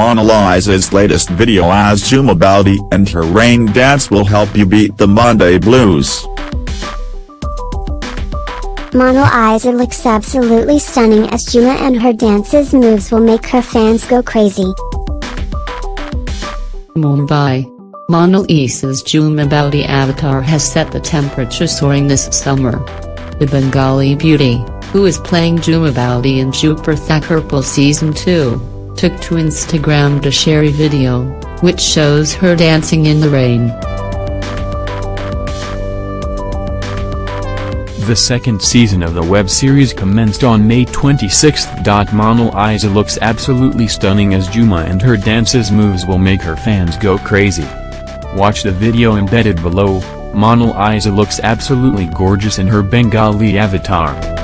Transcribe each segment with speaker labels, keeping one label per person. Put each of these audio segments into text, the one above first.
Speaker 1: Mona Lisa's latest video as Jhuma Boudi and her rain dance will help you beat the Monday blues.
Speaker 2: Mona Lisa looks absolutely stunning as Juma and her dances moves will make her fans go crazy.
Speaker 3: Mumbai. Mona Lisa's Jhuma Boudi avatar has set the temperature soaring this summer. The Bengali beauty, who is playing Jhuma Boudi in Dupur Thakurpo Season 2, took to Instagram to share a video, which shows her dancing in the rain.
Speaker 4: The second season of the web series commenced on May 26. Mona Lisa looks absolutely stunning as Juma and her dances moves will make her fans go crazy. Watch the video embedded below, Mona Lisa looks absolutely gorgeous in her Bengali avatar.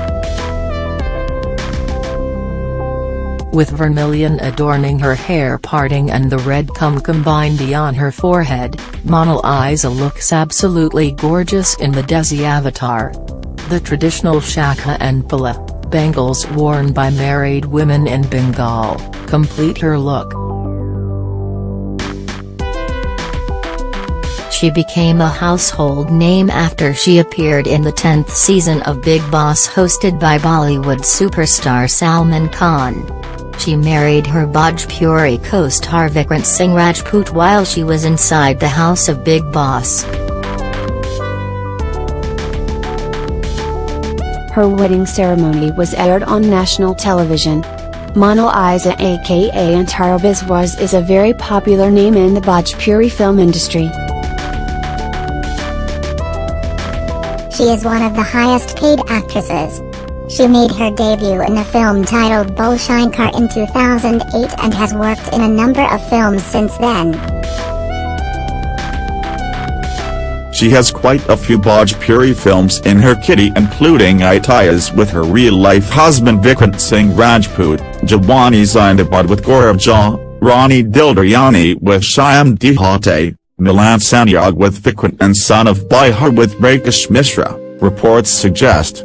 Speaker 5: With vermilion adorning her hair parting and the red kumkum bindi on her forehead, Mona Lisa looks absolutely gorgeous in the Desi avatar. The traditional shaka and pala, bangles worn by married women in Bengal, complete her look.
Speaker 6: She became a household name after she appeared in the 10th season of Bigg Boss hosted by Bollywood superstar Salman Khan. She married her Bhojpuri co-star Vikrant Singh Rajput while she was inside the house of Bigg Boss.
Speaker 7: Her wedding ceremony was aired on national television. Mona Lisa aka Antara Biswas is a very popular name in the Bhojpuri film industry.
Speaker 2: She is one of the highest paid actresses. She made her debut in a film titled Bhole Shankar in 2008 and has worked in a number of films since then.
Speaker 1: She has quite a few Bhojpuri films in her kitty including Itiyas with her real-life husband Vikrant Singh Rajput, Jawani Zindabad with Gaurav Jha, Rani Dil Dayani with Shyam Dehate, Milan Sanyog with Vikrant and Son of Bihar with Rakesh Mishra, reports suggest.